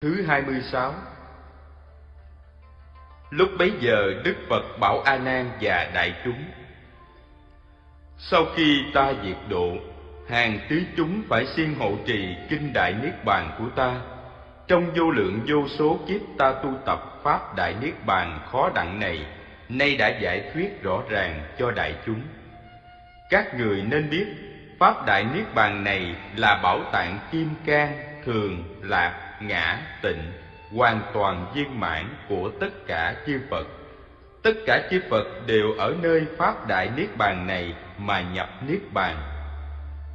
Thứ 26 Lúc bấy giờ Đức Phật bảo A Nan và đại chúng: Sau khi ta diệt độ, hàng tứ chúng phải siêng hộ trì kinh đại niết bàn của ta. Trong vô lượng vô số kiếp ta tu tập pháp đại niết bàn khó đặng này, nay đã giải thuyết rõ ràng cho đại chúng. Các người nên biết, pháp đại niết bàn này là bảo tạng kim cang, thường, lạc, ngã, tịnh hoàn toàn viên mãn của tất cả chư Phật. Tất cả chư Phật đều ở nơi Pháp Đại Niết Bàn này mà nhập Niết Bàn.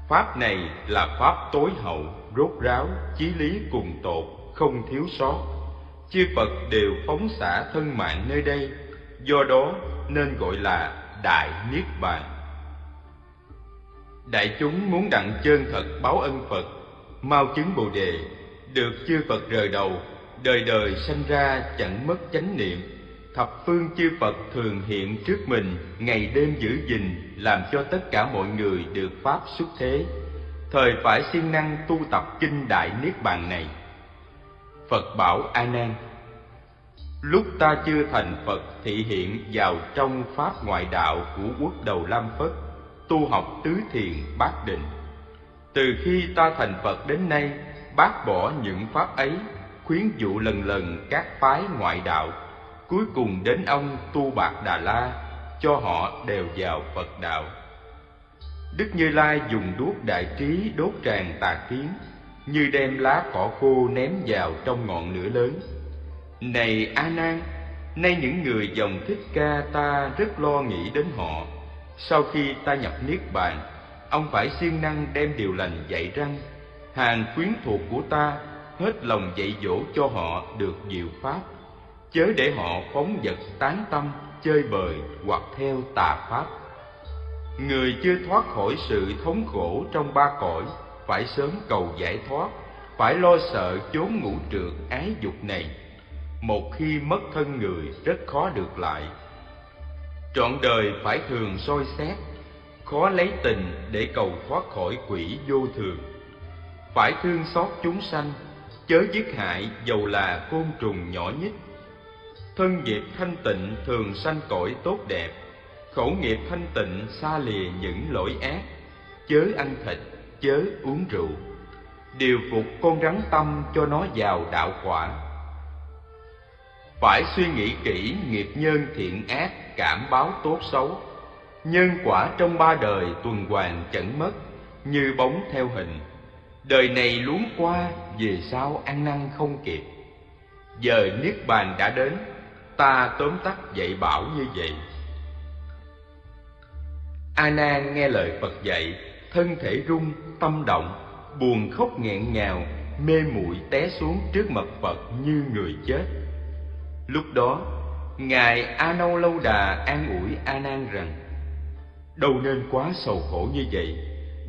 Pháp này là Pháp tối hậu, rốt ráo, chí lý cùng tột, không thiếu sót. Chư Phật đều phóng xả thân mạng nơi đây, do đó nên gọi là Đại Niết Bàn. Đại chúng muốn đặng chân thật báo ân Phật, mau chứng Bồ Đề, được chư Phật rời đầu, đời đời sanh ra chẳng mất chánh niệm. Thập phương chư phật thường hiện trước mình, ngày đêm giữ gìn, làm cho tất cả mọi người được pháp xuất thế. Thời phải siêng năng tu tập kinh đại niết bàn này. Phật bảo a nan, lúc ta chưa thành phật thị hiện vào trong pháp ngoại đạo của quốc đầu lam phất, tu học tứ thiền bát định. Từ khi ta thành phật đến nay bác bỏ những pháp ấy, khuyến dụ lần lần các phái ngoại đạo. Cuối cùng đến ông tu bạc đà la, cho họ đều vào phật đạo. Đức như lai dùng đuốc đại trí đốt tràn tà kiến, như đem lá cỏ khô ném vào trong ngọn lửa lớn. Này a nan, nay những người dòng thích ca ta rất lo nghĩ đến họ. Sau khi ta nhập niết bàn, ông phải siêng năng đem điều lành dạy răng hàng quyến thuộc của ta, hết lòng dạy dỗ cho họ được diệu pháp. Chớ để họ phóng vật tán tâm, chơi bời hoặc theo tà pháp. Người chưa thoát khỏi sự thống khổ trong ba cõi, phải sớm cầu giải thoát, phải lo sợ chốn ngũ trượt ái dục này. Một khi mất thân người, rất khó được lại. Trọn đời phải thường soi xét, khó lấy tình để cầu thoát khỏi quỷ vô thường phải thương xót chúng sanh, chớ giết hại dầu là côn trùng nhỏ nhất. Thân nghiệp thanh tịnh thường sanh cõi tốt đẹp, khẩu nghiệp thanh tịnh xa lìa những lỗi ác. Chớ ăn thịt, chớ uống rượu, điều phục con rắn tâm cho nó vào đạo quả. Phải suy nghĩ kỹ nghiệp nhân thiện ác, cảm báo tốt xấu. Nhân quả trong ba đời tuần hoàn chẳng mất, như bóng theo hình. Đời này luống qua, về sau ăn năn không kịp. Giờ Niết Bàn đã đến, ta tóm tắt dạy bảo như vậy. A Nan nghe lời Phật dạy, thân thể rung, tâm động, buồn khóc nghẹn ngào, mê muội té xuống trước mặt Phật như người chết. Lúc đó, ngài A Nâu Lâu Đà an ủi A Nan rằng: Đâu nên quá sầu khổ như vậy,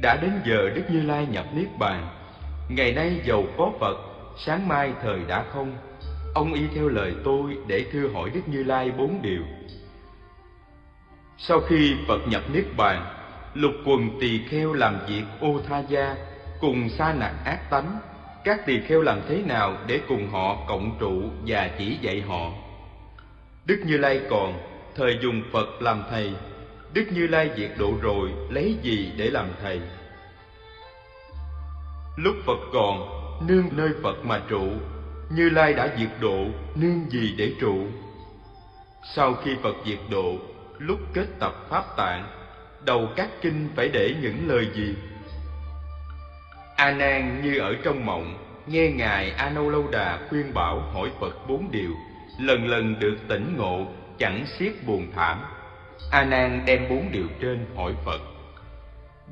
đã đến giờ Đức Như Lai nhập Niết Bàn. Ngày nay giàu có Phật, Sáng mai thời đã không. Ông y theo lời tôi để thưa hỏi Đức Như Lai bốn điều. Sau khi Phật nhập Niết Bàn, Lục quần tỳ kheo làm việc ô tha gia Cùng sa nạn ác tánh. Các tỳ kheo làm thế nào để cùng họ cộng trụ và chỉ dạy họ? Đức Như Lai còn, Thời dùng Phật làm thầy Đức Như Lai diệt độ rồi Lấy gì để làm thầy Lúc Phật còn, nương nơi Phật mà trụ, Như Lai đã diệt độ, nương gì để trụ? Sau khi Phật diệt độ, lúc kết tập Pháp tạng, đầu các kinh phải để những lời gì? A Nan như ở trong mộng, nghe ngài A Nâu Lâu Đà khuyên bảo hỏi Phật bốn điều, lần lần được tỉnh ngộ, chẳng xiết buồn thảm. A Nan đem bốn điều trên hỏi Phật.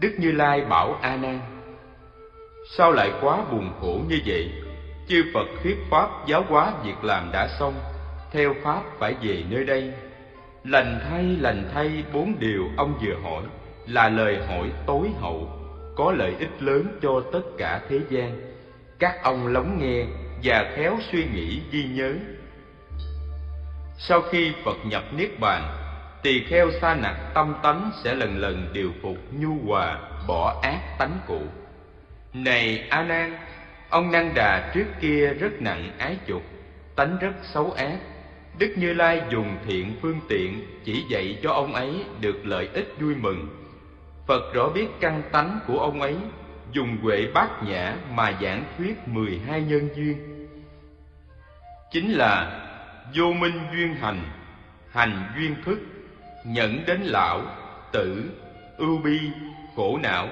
Đức Như Lai bảo A Nan: Sao lại quá buồn khổ như vậy? Chư Phật thuyết Pháp giáo hóa việc làm đã xong, theo Pháp phải về nơi đây. Lành thay, lành thay bốn điều ông vừa hỏi là lời hỏi tối hậu, có lợi ích lớn cho tất cả thế gian. Các ông lắng nghe và khéo suy nghĩ ghi nhớ. Sau khi Phật nhập Niết Bàn, tỳ kheo sa nặc tâm tánh sẽ lần lần điều phục nhu hòa, bỏ ác tánh cũ. Này A Nan, Ông Năng Đà trước kia rất nặng ái dục, tánh rất xấu ác. Đức Như Lai dùng thiện phương tiện chỉ dạy cho ông ấy được lợi ích vui mừng. Phật rõ biết căn tánh của ông ấy, dùng huệ bát nhã mà giảng thuyết mười hai nhân duyên. Chính là vô minh duyên hành, hành duyên thức, nhẫn đến lão, tử, ưu bi, khổ não,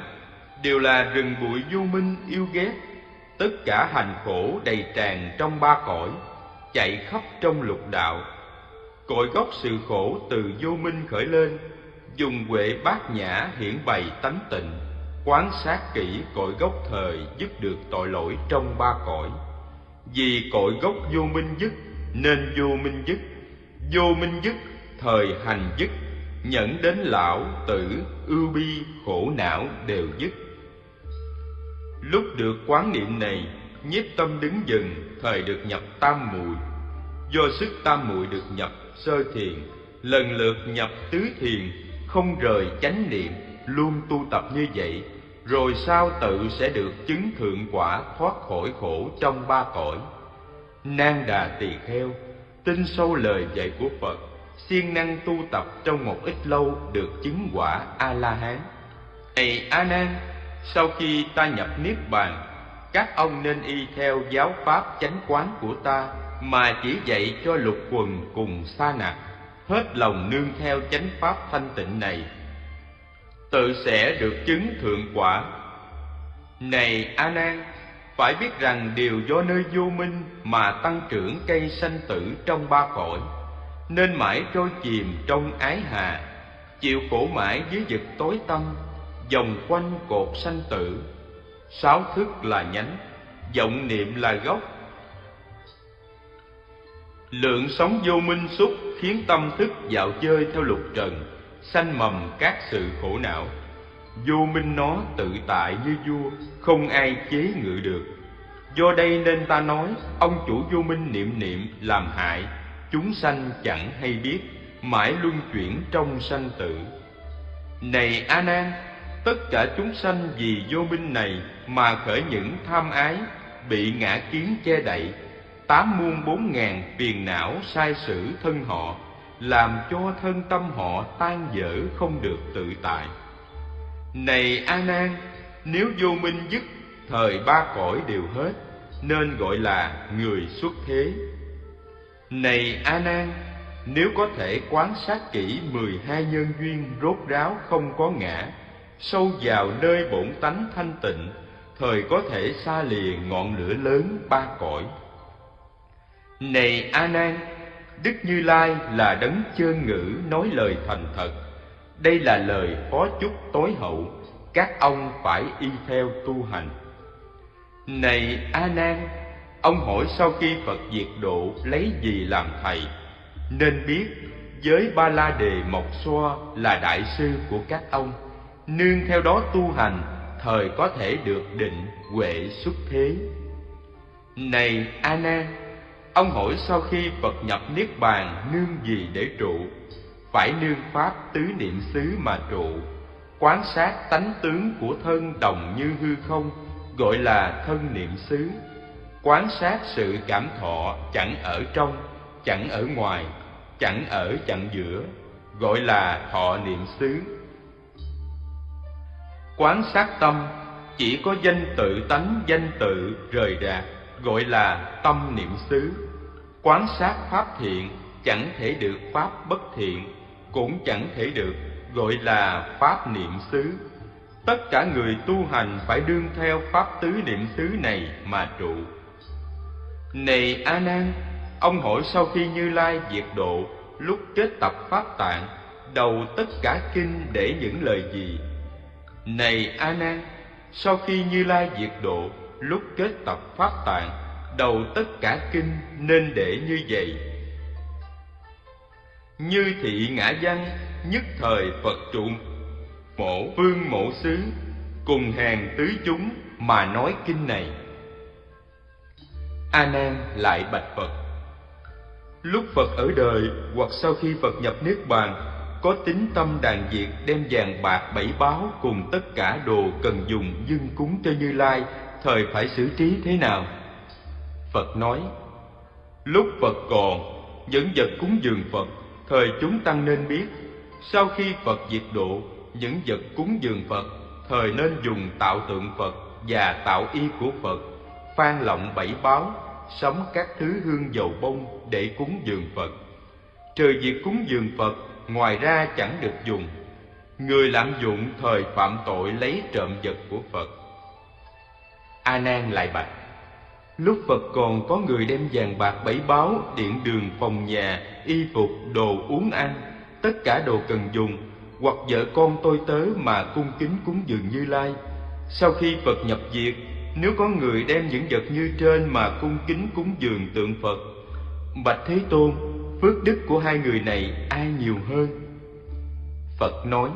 đều là rừng bụi vô minh yêu ghét. Tất cả hành khổ đầy tràn trong ba cõi chạy khắp trong lục đạo. Cội gốc sự khổ từ vô minh khởi lên dùng huệ bát nhã hiển bày tánh tịnh quán sát kỹ cội gốc thời dứt được tội lỗi trong ba cõi. Vì cội gốc vô minh dứt nên vô minh dứt. Vô minh dứt thời hành dứt nhẫn đến lão tử ưu bi khổ não đều dứt Lúc được quán niệm này, nhiếp tâm đứng dừng, thời được nhập tam muội. Do sức tam muội được nhập sơ thiền, lần lượt nhập tứ thiền, không rời chánh niệm, luôn tu tập như vậy, rồi sao tự sẽ được chứng thượng quả thoát khỏi khổ trong ba cõi. Nan đà tỳ kheo, tin sâu lời dạy của Phật, siêng năng tu tập trong một ít lâu được chứng quả A La Hán. Này A Nan, sau khi ta nhập niết bàn các ông nên y theo giáo pháp chánh quán của ta mà chỉ dạy cho lục quần cùng sa nạc hết lòng nương theo chánh pháp thanh tịnh này. Tự sẽ được chứng thượng quả. Này a nan phải biết rằng điều do nơi vô minh mà tăng trưởng cây sanh tử trong ba cõi nên mãi trôi chìm trong ái hà. Chịu khổ mãi dưới vực tối tâm vòng quanh cột sanh tử. Sáu thức là nhánh, vọng niệm là gốc. Lượng sống vô minh xúc khiến tâm thức dạo chơi theo lục trần, sanh mầm các sự khổ não. Vô minh nó tự tại như vua, không ai chế ngự được. Do đây nên ta nói, ông chủ vô minh niệm niệm làm hại chúng sanh chẳng hay biết, mãi luân chuyển trong sanh tử. Này a nan tất cả chúng sanh vì vô minh này mà khởi những tham ái, bị ngã kiến che đậy, tám muôn bốn ngàn phiền não sai sử thân họ, làm cho thân tâm họ tan dở không được tự tại. Này a nan nếu vô minh dứt, thời ba cõi đều hết, nên gọi là người xuất thế này a nan, nếu có thể quán sát kỹ mười hai nhân duyên rốt ráo không có ngã, sâu vào nơi bổn tánh thanh tịnh, thời có thể xa lìa ngọn lửa lớn ba cõi. Này a nan, đức như lai là đấng chơn ngữ nói lời thành thật. Đây là lời phó chúc tối hậu, các ông phải y theo tu hành. Này a nan ông hỏi sau khi phật diệt độ lấy gì làm thầy? Nên biết, giới ba la đề mộc xoa là đại sư của các ông. Nương theo đó tu hành, thời có thể được định huệ xuất thế. Này a nan ông hỏi sau khi phật nhập niết bàn nương gì để trụ? Phải nương pháp tứ niệm xứ mà trụ. Quán sát tánh tướng của thân đồng như hư không, gọi là thân niệm xứ quán sát sự cảm thọ chẳng ở trong chẳng ở ngoài chẳng ở chặng giữa gọi là thọ niệm xứ Quán sát tâm chỉ có danh tự tánh danh tự rời rạc gọi là tâm niệm xứ. Quán sát pháp thiện chẳng thể được pháp bất thiện, cũng chẳng thể được gọi là pháp niệm xứ. Tất cả người tu hành phải đương theo pháp tứ niệm xứ này mà trụ. Này A Nan, ông hỏi sau khi Như Lai diệt độ, lúc kết tập pháp tạng, đầu tất cả kinh để những lời gì này A Nan, sau khi Như Lai diệt độ, lúc kết tập pháp tạng, đầu tất cả kinh nên để như vậy. Như thị ngã văn, nhất thời Phật trụ mổ vương mổ xứ, cùng hàng tứ chúng mà nói kinh này. A Nan lại bạch Phật: Lúc Phật ở đời hoặc sau khi Phật nhập niết bàn có tính tâm đàn diệt đem vàng bạc bảy báo cùng tất cả đồ cần dùng dâng cúng cho Như Lai thời phải xử trí thế nào? Phật nói, lúc Phật còn, những vật cúng dường Phật, thời chúng tăng nên biết. Sau khi Phật diệt độ, những vật cúng dường Phật, thời nên dùng tạo tượng Phật và tạo y của Phật, phan lọng bảy báo, sắm các thứ hương dầu bông để cúng dường Phật. Trừ việc cúng dường Phật, ngoài ra chẳng được dùng. Người lạm dụng thời phạm tội lấy trộm vật của Phật. A Nan lại bạch: Lúc Phật còn có người đem vàng bạc bảy báo, điện đường, phòng nhà, y phục, đồ uống ăn, tất cả đồ cần dùng, hoặc vợ con tôi tớ mà cung kính cúng dường Như Lai. Sau khi Phật nhập diệt, nếu có người đem những vật như trên mà cung kính cúng dường tượng Phật, bạch Thế Tôn, phước đức của hai người này ai nhiều hơn? Phật nói: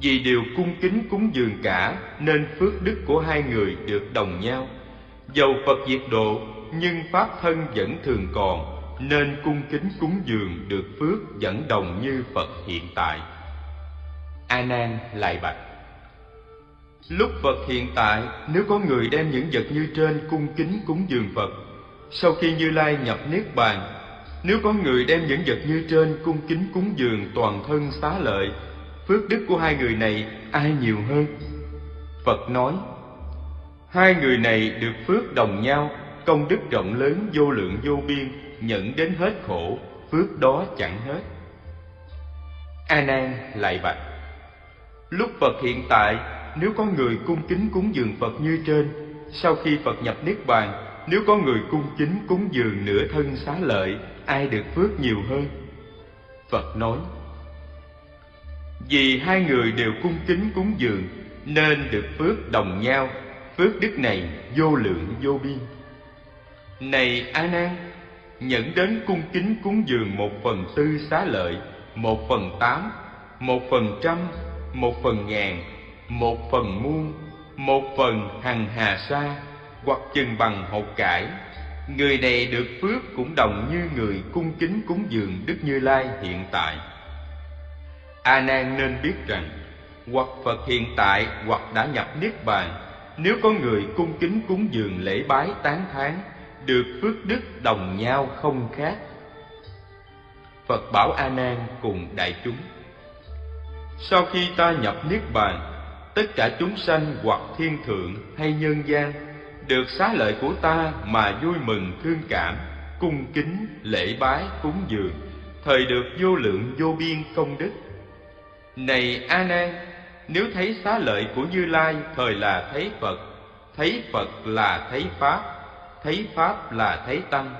Vì đều cung kính cúng dường cả, nên phước đức của hai người được đồng nhau. Dầu Phật diệt độ, nhưng pháp thân vẫn thường còn, nên cung kính cúng dường được phước vẫn đồng như Phật hiện tại. A Nan lại bạch: Lúc Phật hiện tại, nếu có người đem những vật như trên cung kính cúng dường Phật, sau khi Như Lai nhập Niết Bàn, nếu có người đem những vật như trên cung kính cúng dường toàn thân xá lợi, phước đức của hai người này ai nhiều hơn? Phật nói, hai người này được phước đồng nhau, công đức rộng lớn vô lượng vô biên, nhận đến hết khổ, phước đó chẳng hết. A Nan lại bạch: Lúc Phật hiện tại nếu có người cung kính cúng dường Phật như trên, sau khi Phật nhập Niết Bàn, nếu có người cung kính cúng dường nửa thân xá lợi, ai được phước nhiều hơn? Phật nói, Vì hai người đều cung kính cúng dường, nên được phước đồng nhau, phước đức này vô lượng vô biên. Này A Nan, nhận đến cung kính cúng dường một phần tư xá lợi, một phần tám, một phần trăm, một phần ngàn, một phần muôn, một phần hằng hà sa, hoặc chừng bằng hột cải. Người này được phước cũng đồng như người cung kính cúng dường đức như lai hiện tại. A nan nên biết rằng, hoặc phật hiện tại hoặc đã nhập niết bàn, nếu có người cung kính cúng dường lễ bái tán thán, được phước đức đồng nhau không khác. Phật bảo a nan cùng đại chúng, sau khi ta nhập niết bàn tất cả chúng sanh hoặc thiên thượng hay nhân gian được xá lợi của ta mà vui mừng thương cảm, cung kính, lễ bái, cúng dường, thời được vô lượng vô biên công đức. Này a nan, nếu thấy xá lợi của như lai thời là thấy phật thấy phật là thấy pháp thấy pháp là thấy tăng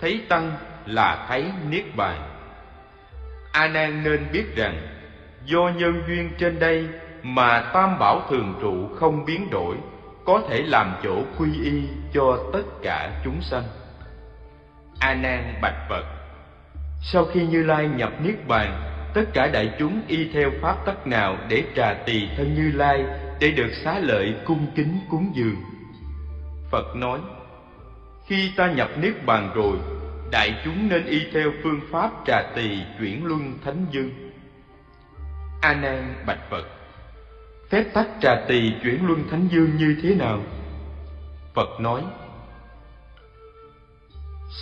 thấy tăng là thấy niết bàn. A nan nên biết rằng, do nhân duyên trên đây mà tam bảo thường trụ không biến đổi, có thể làm chỗ quy y cho tất cả chúng sanh. A nan bạch phật. Sau khi như lai nhập niết bàn, tất cả đại chúng y theo pháp tắc nào để trà tỳ thân như lai để được xá lợi cung kính cúng dường? Phật nói, khi ta nhập niết bàn rồi, đại chúng nên y theo phương pháp trà tỳ chuyển luân thánh dương. A nan bạch phật phép tắc trà tỳ chuyển luân thánh dương như thế nào? Phật nói,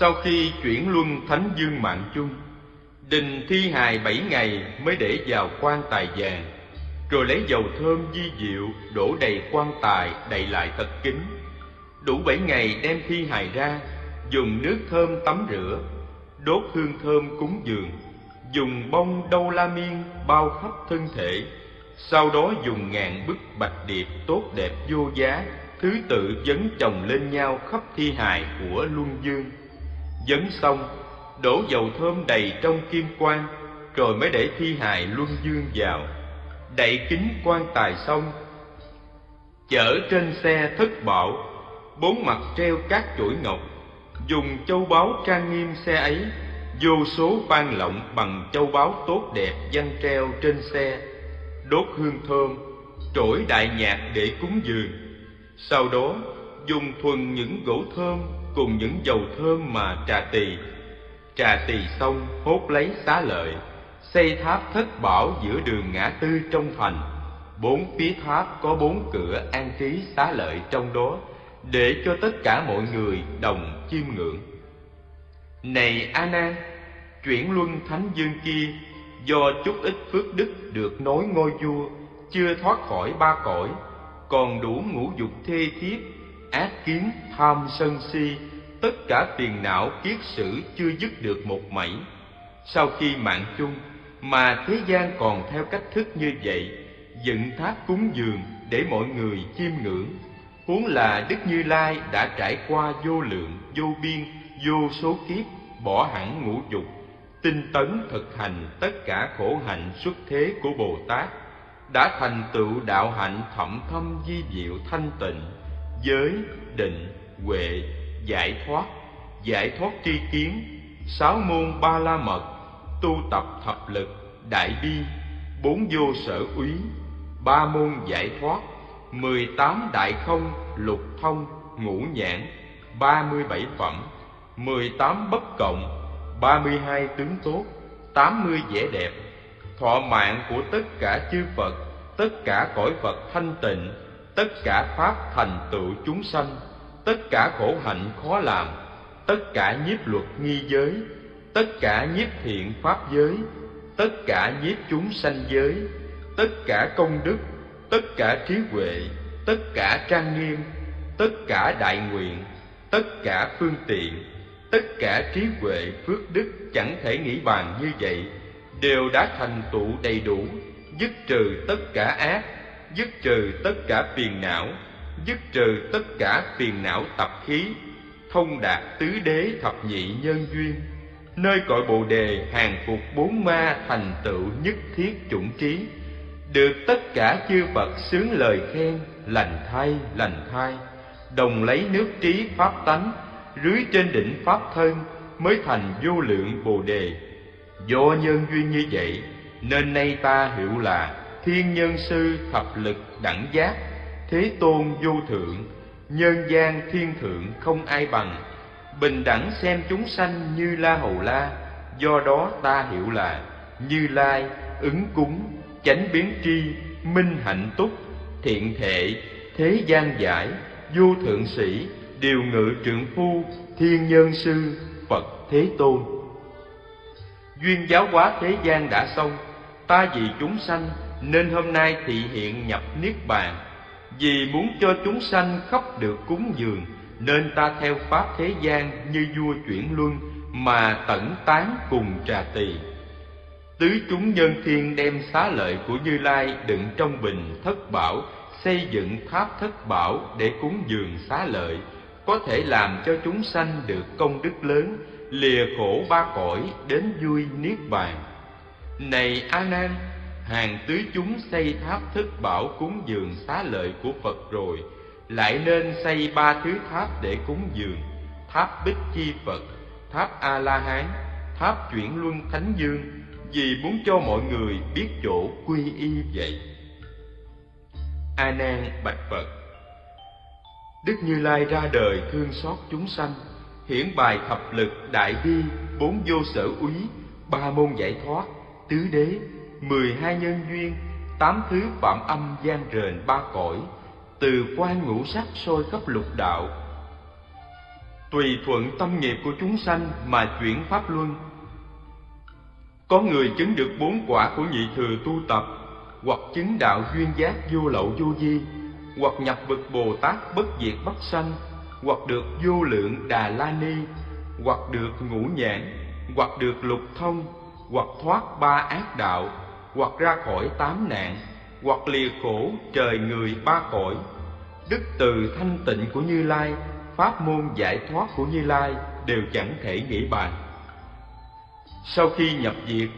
sau khi chuyển luân thánh dương mạng chung, đình thi hài bảy ngày mới để vào quan tài vàng rồi lấy dầu thơm di diệu, đổ đầy quan tài, đầy lại thật kín đủ bảy ngày đem thi hài ra, dùng nước thơm tắm rửa, đốt hương thơm cúng dường, dùng bông đâu la miên bao khắp thân thể sau đó dùng ngàn bức bạch điệp tốt đẹp vô giá, thứ tự dấn chồng lên nhau khắp thi hài của luân dương. Dấn xong, đổ dầu thơm đầy trong kim quan rồi mới để thi hài luân dương vào. Đậy kính quan tài xong, chở trên xe thất bảo, bốn mặt treo các chuỗi ngọc, dùng châu báu trang nghiêm xe ấy, vô số ban lộng bằng châu báu tốt đẹp văn treo trên xe đốt hương thơm, trỗi đại nhạc để cúng dường. Sau đó, dùng thuần những gỗ thơm cùng những dầu thơm mà trà tỳ. Trà tỳ xong hốt lấy xá lợi, xây tháp thất bảo giữa đường ngã tư trong thành, bốn phía tháp có bốn cửa an trí xá lợi trong đó để cho tất cả mọi người đồng chiêm ngưỡng này a nan chuyển luân thánh dương kia do chút ít phước đức được nối ngôi vua, chưa thoát khỏi ba cõi, còn đủ ngũ dục thê thiếp ác kiến, tham sân si, tất cả tiền não kiết sử chưa dứt được một mảy. Sau khi mạng chung, mà thế gian còn theo cách thức như vậy, dựng tháp cúng dường để mọi người chiêm ngưỡng. Huống là đức như lai đã trải qua vô lượng, vô biên, vô số kiếp, bỏ hẳn ngũ dục tinh tấn thực hành tất cả khổ hạnh xuất thế của bồ tát, đã thành tựu đạo hạnh thậm thâm di diệu thanh tịnh, giới định, huệ, giải thoát giải thoát tri kiến, sáu môn ba la mật, tu tập thập lực, đại bi, bốn vô sở úy, ba môn giải thoát, mười tám đại không, lục thông, ngũ nhãn, ba mươi bảy phẩm, mười tám bất cộng ba mươi hai tướng tốt tám mươi vẻ đẹp thọ mạng của tất cả chư Phật tất cả cõi Phật thanh tịnh tất cả pháp thành tựu chúng sanh tất cả khổ hạnh khó làm tất cả nhiếp luật nghi giới tất cả nhiếp thiện pháp giới tất cả nhiếp chúng sanh giới tất cả công đức tất cả trí huệ tất cả trang nghiêm tất cả đại nguyện tất cả phương tiện tất cả trí huệ phước đức chẳng thể nghĩ bàn như vậy. Đều đã thành tựu đầy đủ, dứt trừ tất cả ác, dứt trừ tất cả phiền não, dứt trừ tất cả phiền não tập khí, thông đạt tứ đế thập nhị nhân duyên, nơi cội bồ đề hàng phục bốn ma thành tựu nhất thiết chủng trí. Được tất cả chư phật sướng lời khen, lành thay lành thay, đồng lấy nước trí pháp tánh rưới trên đỉnh pháp thân mới thành vô lượng bồ đề. Do nhân duyên như vậy, nên nay ta hiểu là thiên nhân sư thập lực đẳng giác, thế tôn vô thượng, nhân gian thiên thượng không ai bằng. Bình đẳng xem chúng sanh như la hầu la, do đó ta hiểu là như lai, ứng cúng, chánh biến tri, minh hạnh túc, thiện thệ thế gian giải, vô thượng sĩ điều ngự trượng phu, thiên nhân sư, phật thế tôn. Duyên giáo hóa thế gian đã xong, ta vì chúng sanh nên hôm nay thị hiện nhập niết bàn. Vì muốn cho chúng sanh khắp được cúng dường, nên ta theo pháp thế gian như vua chuyển luân mà tẩn tán cùng trà tỳ. Tứ chúng nhân thiên đem xá lợi của như lai đựng trong bình thất bảo, xây dựng tháp thất bảo để cúng dường xá lợi có thể làm cho chúng sanh được công đức lớn, lìa khổ ba cõi đến vui niết bàn. Này a nan, hàng tứ chúng xây tháp thức bảo cúng dường xá lợi của phật rồi, lại nên xây ba thứ tháp để cúng dường, tháp bích chi phật, tháp a la hán tháp chuyển luân thánh dương, vì muốn cho mọi người biết chỗ quy y vậy. A nan bạch phật đức như lai ra đời thương xót chúng sanh, hiển bài thập lực đại bi, bốn vô sở úy, ba môn giải thoát, tứ đế, mười hai nhân duyên, tám thứ phạm âm gian rền ba cõi, từ quan ngũ sắc sôi khắp lục đạo. Tùy thuận tâm nghiệp của chúng sanh mà chuyển pháp luân. Có người chứng được bốn quả của nhị thừa tu tập, hoặc chứng đạo duyên giác vô lậu vô di hoặc nhập vực bồ tát bất diệt bất sanh, hoặc được vô lượng đà la ni, hoặc được ngũ nhãn, hoặc được lục thông, hoặc thoát ba ác đạo, hoặc ra khỏi tám nạn, hoặc lìa khổ trời người ba cõi. Đức từ thanh tịnh của như lai, pháp môn giải thoát của như lai đều chẳng thể nghĩ bàn. Sau khi nhập diệt,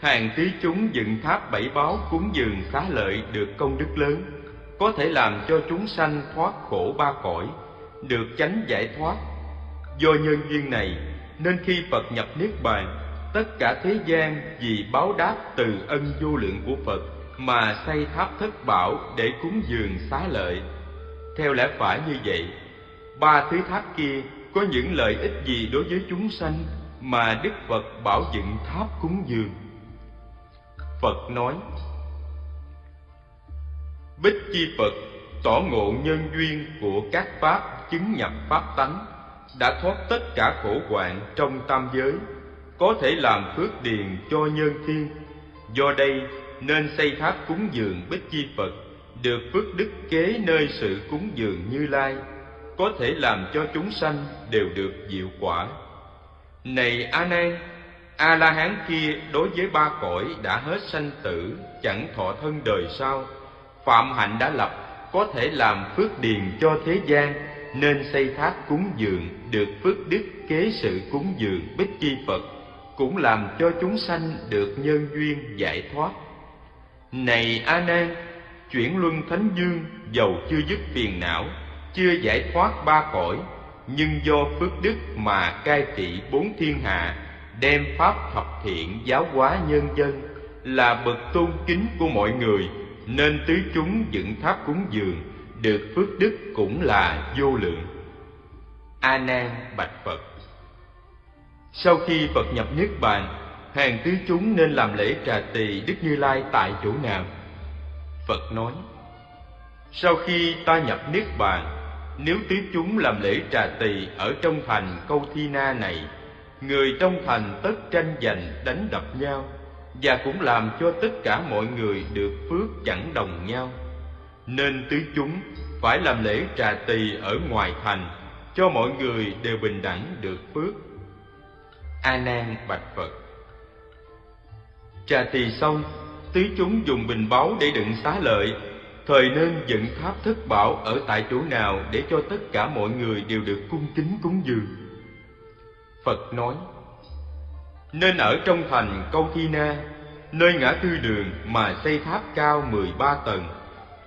hàng tí chúng dựng tháp bảy báo cúng dường xá lợi được công đức lớn có thể làm cho chúng sanh thoát khổ ba cõi, được chánh giải thoát. Do nhân duyên này, nên khi phật nhập niết bàn, tất cả thế gian vì báo đáp từ ân vô lượng của phật mà xây tháp thất bảo để cúng dường xá lợi. Theo lẽ phải như vậy, ba thứ tháp kia có những lợi ích gì đối với chúng sanh mà đức phật bảo dựng tháp cúng dường? Phật nói Bích Chi Phật tỏ ngộ nhân duyên của các pháp chứng nhập pháp tánh, đã thoát tất cả khổ hoạn trong tam giới, có thể làm phước điền cho nhân thiên. Do đây nên xây tháp cúng dường Bích Chi Phật, được phước đức kế nơi sự cúng dường Như Lai, có thể làm cho chúng sanh đều được diệu quả. Này A Nan, A La Hán kia đối với ba cõi đã hết sanh tử, chẳng thọ thân đời sau, phạm hạnh đã lập, có thể làm phước điền cho thế gian, nên xây tháp cúng dường được phước đức kế sự cúng dường Bích Chi Phật, cũng làm cho chúng sanh được nhân duyên giải thoát. Này A Nan, chuyển luân thánh dương dầu chưa dứt phiền não, chưa giải thoát ba cõi, nhưng do phước đức mà cai trị bốn thiên hạ, đem pháp thập thiện giáo hóa nhân dân, là bậc tôn kính của mọi người, nên tứ chúng dựng tháp cúng dường, được phước đức cũng là vô lượng. A Nan bạch Phật. Sau khi Phật nhập niết bàn, hàng tứ chúng nên làm lễ trà tỳ Đức Như Lai tại chỗ nào? Phật nói: Sau khi ta nhập niết bàn, nếu tứ chúng làm lễ trà tỳ ở trong thành câu thi na này, người trong thành tất tranh giành đánh đập nhau, và cũng làm cho tất cả mọi người được phước chẳng đồng nhau. Nên tứ chúng phải làm lễ trà tỳ ở ngoài thành, cho mọi người đều bình đẳng được phước. A Nan bạch Phật. Trà tỳ xong, tứ chúng dùng bình báu để đựng xá lợi thời nên dựng tháp thất bảo ở tại chỗ nào để cho tất cả mọi người đều được cung kính cúng dường phật nói nên ở trong thành câu thi na nơi ngã tư đường mà xây tháp cao mười ba tầng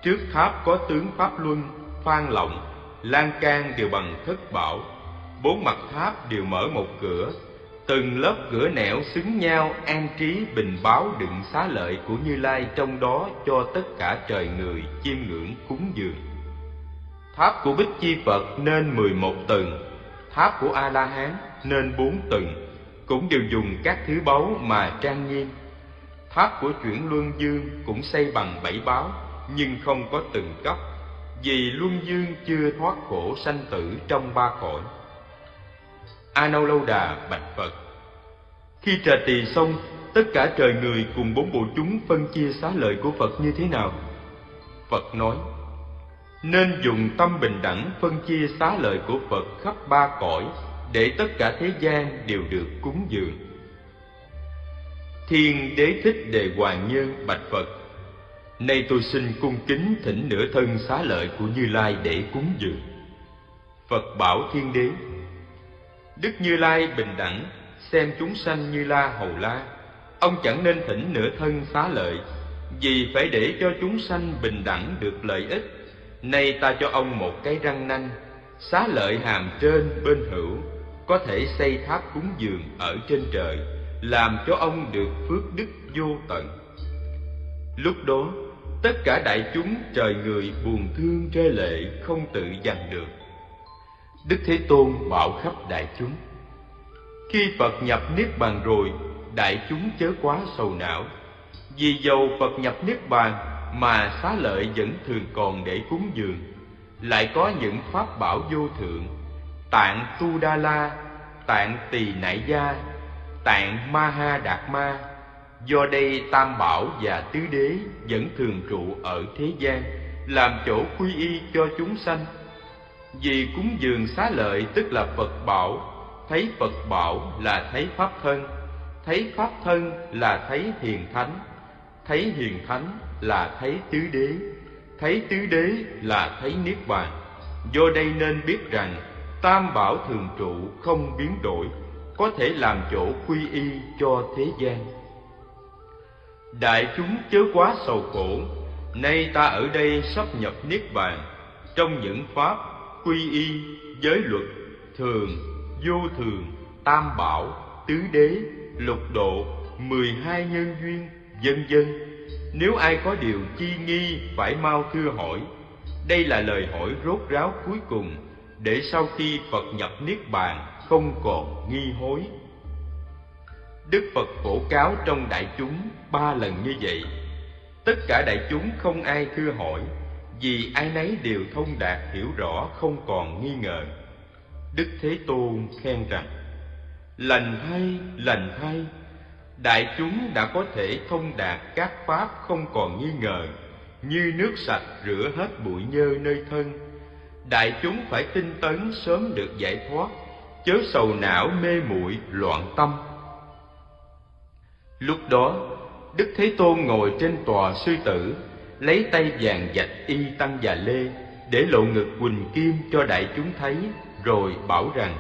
trước tháp có tướng pháp luân phan lộng lan can đều bằng thất bảo bốn mặt tháp đều mở một cửa từng lớp cửa nẻo xứng nhau an trí bình báo đựng xá lợi của Như Lai trong đó cho tất cả trời người chiêm ngưỡng cúng dường. Tháp của Bích Chi Phật nên mười một tầng, tháp của A La Hán nên bốn tầng, cũng đều dùng các thứ báu mà trang nghiêm. Tháp của chuyển Luân Dương cũng xây bằng bảy báo, nhưng không có từng cấp, vì Luân Dương chưa thoát khổ sanh tử trong ba cõi. A Nâu Lâu Đà bạch Phật Khi trà tỳ xong, tất cả trời người cùng bốn bộ chúng phân chia xá lợi của Phật như thế nào? Phật nói Nên dùng tâm bình đẳng phân chia xá lợi của Phật khắp ba cõi để tất cả thế gian đều được cúng dường Thiên đế thích đề hoàng nhân bạch Phật Nay tôi xin cung kính thỉnh nửa thân xá lợi của Như Lai để cúng dường Phật bảo thiên đế Đức Như Lai bình đẳng, xem chúng sanh như la hầu la. Ông chẳng nên thỉnh nửa thân xá lợi, vì phải để cho chúng sanh bình đẳng được lợi ích. Nay ta cho ông một cái răng nanh, xá lợi hàm trên bên hữu, có thể xây tháp cúng dường ở trên trời, làm cho ông được phước đức vô tận. Lúc đó, tất cả đại chúng trời người buồn thương rơi lệ không tự dằn được Đức Thế Tôn bảo khắp đại chúng Khi Phật nhập Niết Bàn rồi Đại chúng chớ quá sầu não Vì dầu Phật nhập Niết Bàn Mà xá lợi vẫn thường còn để cúng dường Lại có những pháp bảo vô thượng Tạng Tu Đa La Tạng Tỳ Nại Gia Tạng Ma Ha Đạt Ma Do đây Tam Bảo và Tứ Đế Vẫn thường trụ ở thế gian Làm chỗ quy y cho chúng sanh vì cúng dường xá lợi tức là Phật bảo, thấy Phật bảo là thấy Pháp thân, thấy Pháp thân là thấy hiền thánh, thấy hiền thánh là thấy tứ đế, thấy tứ đế là thấy niết bàn. Do đây nên biết rằng tam bảo thường trụ không biến đổi, có thể làm chỗ quy y cho thế gian. Đại chúng chớ quá sầu khổ, nay ta ở đây sắp nhập niết bàn, trong những pháp quy y giới luật thường vô thường tam bảo tứ đế lục độ mười hai nhân duyên vân vân. Nếu ai có điều chi nghi phải mau thưa hỏi. Đây là lời hỏi rốt ráo cuối cùng để sau khi phật nhập niết bàn không còn nghi hối đức phật phổ cáo trong đại chúng ba lần như vậy tất cả đại chúng không ai thưa hỏi vì ai nấy đều thông đạt hiểu rõ không còn nghi ngờ. Đức Thế Tôn khen rằng: Lành thay, lành thay, đại chúng đã có thể thông đạt các pháp không còn nghi ngờ, như nước sạch rửa hết bụi nhơ nơi thân. Đại chúng phải tinh tấn sớm được giải thoát, chớ sầu não mê muội loạn tâm. Lúc đó, Đức Thế Tôn ngồi trên tòa sư tử, lấy tay vàng dạch y tăng và lê, để lộ ngực quỳnh kim cho đại chúng thấy, rồi bảo rằng: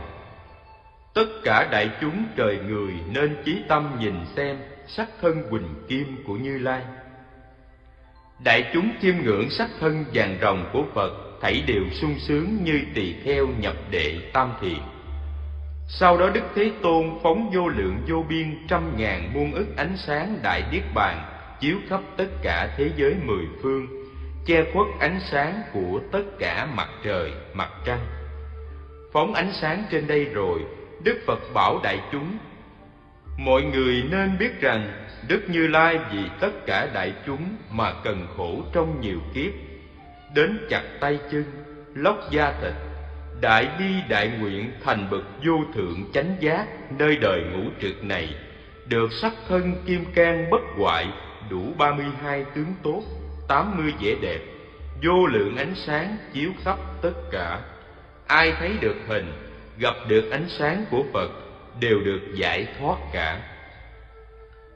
Tất cả đại chúng trời người nên chí tâm nhìn xem sắc thân quỳnh kim của Như Lai. Đại chúng chiêm ngưỡng sắc thân vàng rồng của Phật, thảy đều sung sướng như tỳ kheo nhập đệ tam thiền. Sau đó Đức Thế Tôn phóng vô lượng vô biên trăm ngàn muôn ức ánh sáng đại niết bàn chiếu khắp tất cả thế giới mười phương, che khuất ánh sáng của tất cả mặt trời, mặt trăng. Phóng ánh sáng trên đây rồi, Đức Phật bảo đại chúng: Mọi người nên biết rằng Đức Như Lai vì tất cả đại chúng mà cần khổ trong nhiều kiếp, đến chặt tay chân, lóc da thịt, đại bi đại nguyện thành bậc vô thượng chánh giác nơi đời ngũ trực này, được sắc thân kim can bất hoại, đủ ba mươi hai tướng tốt, tám mươi vẻ đẹp, vô lượng ánh sáng chiếu khắp tất cả. Ai thấy được hình, gặp được ánh sáng của Phật đều được giải thoát cả.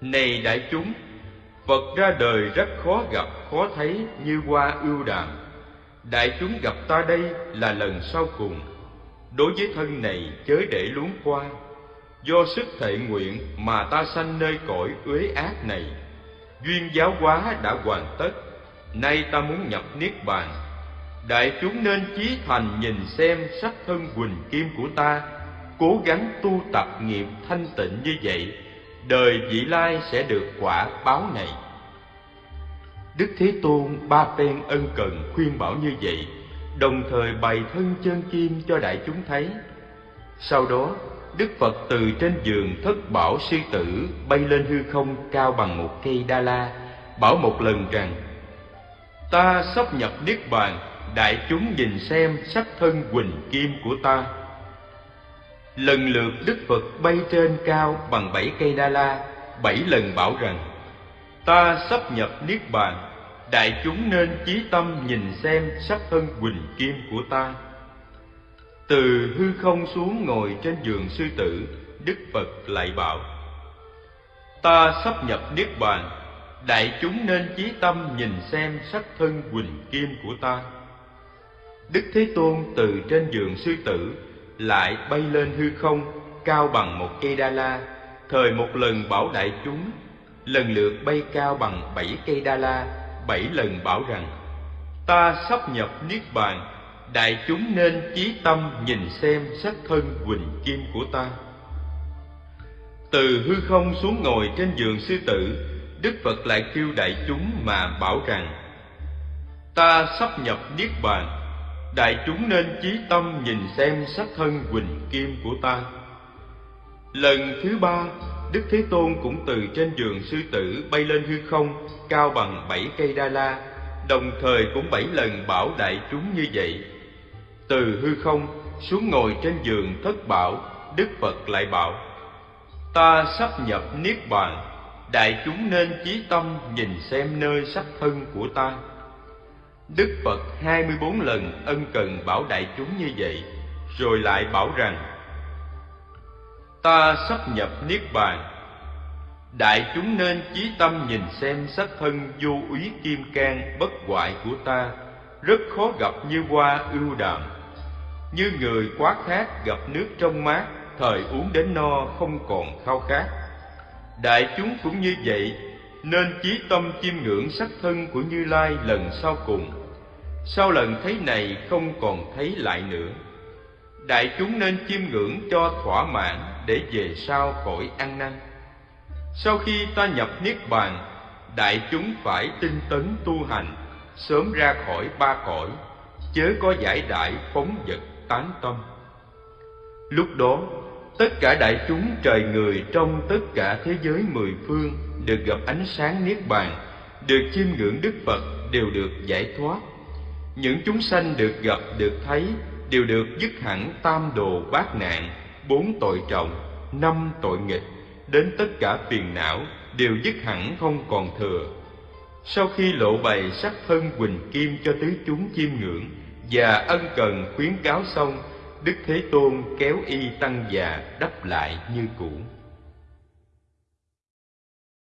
Này đại chúng, Phật ra đời rất khó gặp, khó thấy như hoa ưu đàm Đại chúng gặp ta đây là lần sau cùng. Đối với thân này chớ để luống qua. Do sức thệ nguyện mà ta sanh nơi cõi uế ác này. Duyên giáo hóa đã hoàn tất. Nay ta muốn nhập Niết Bàn. Đại chúng nên chí thành nhìn xem sắc thân quỳnh kim của ta, Cố gắng tu tập nghiệp thanh tịnh như vậy. Đời vị lai sẽ được quả báo này. Đức Thế Tôn ba phen ân cần khuyên bảo như vậy, đồng thời bày thân chân kim cho đại chúng thấy. Sau đó, Đức Phật từ trên giường thất bảo sư tử bay lên hư không cao bằng một cây đa la, bảo một lần rằng: Ta sắp nhập niết bàn, đại chúng nhìn xem sắc thân quỳnh kim của ta. Lần lượt Đức Phật bay trên cao bằng bảy cây đa la, bảy lần bảo rằng: Ta sắp nhập niết bàn, đại chúng nên chí tâm nhìn xem sắc thân quỳnh kim của ta. Từ hư không xuống ngồi trên giường sư tử, Đức Phật lại bảo: Ta sắp nhập niết bàn, đại chúng nên chí tâm nhìn xem sắc thân quỳnh kim của ta. Đức Thế Tôn từ trên giường sư tử lại bay lên hư không cao bằng một cây đa la, thời một lần bảo đại chúng lần lượt bay cao bằng bảy cây đa la, bảy lần bảo rằng: Ta sắp nhập niết bàn, đại chúng nên chí tâm nhìn xem sắc thân quỳnh kim của ta. Từ hư không xuống ngồi trên giường sư tử, Đức Phật lại kêu đại chúng mà bảo rằng: Ta sắp nhập niết bàn, đại chúng nên chí tâm nhìn xem sắc thân quỳnh kim của ta. Lần thứ ba, Đức Thế Tôn cũng từ trên giường sư tử bay lên hư không, cao bằng bảy cây đa la, đồng thời cũng bảy lần bảo đại chúng như vậy. Từ hư không xuống ngồi trên giường thất bảo, Đức Phật lại bảo: Ta sắp nhập niết bàn, đại chúng nên chí tâm nhìn xem nơi sắc thân của ta. Đức Phật hai mươi bốn lần ân cần bảo đại chúng như vậy, rồi lại bảo rằng: ta sắp nhập niết bàn. Đại chúng nên chí tâm nhìn xem sắc thân vô úy kim can bất hoại của ta, rất khó gặp như hoa ưu đàm như người quá khát gặp nước trong mát, thời uống đến no không còn khao khát. Đại chúng cũng như vậy, nên chí tâm chiêm ngưỡng sắc thân của như lai lần sau cùng. Sau lần thấy này không còn thấy lại nữa. Đại chúng nên chiêm ngưỡng cho thỏa mãn để về sau khỏi ăn năn. Sau khi ta nhập niết bàn, đại chúng phải tinh tấn tu hành, sớm ra khỏi ba cõi, chớ có giải đại phóng vật tán tâm. Lúc đó, tất cả đại chúng trời người trong tất cả thế giới mười phương được gặp ánh sáng niết bàn, được chiêm ngưỡng đức phật đều được giải thoát. Những chúng sanh được gặp, được thấy đều được dứt hẳn tam đồ bát nạn bốn tội trọng, năm tội nghịch, đến tất cả phiền não đều dứt hẳn không còn thừa. Sau khi lộ bày sắc thân quỳnh kim cho tứ chúng chiêm ngưỡng và ân cần khuyến cáo xong, đức thế tôn kéo y tăng già đắp lại như cũ.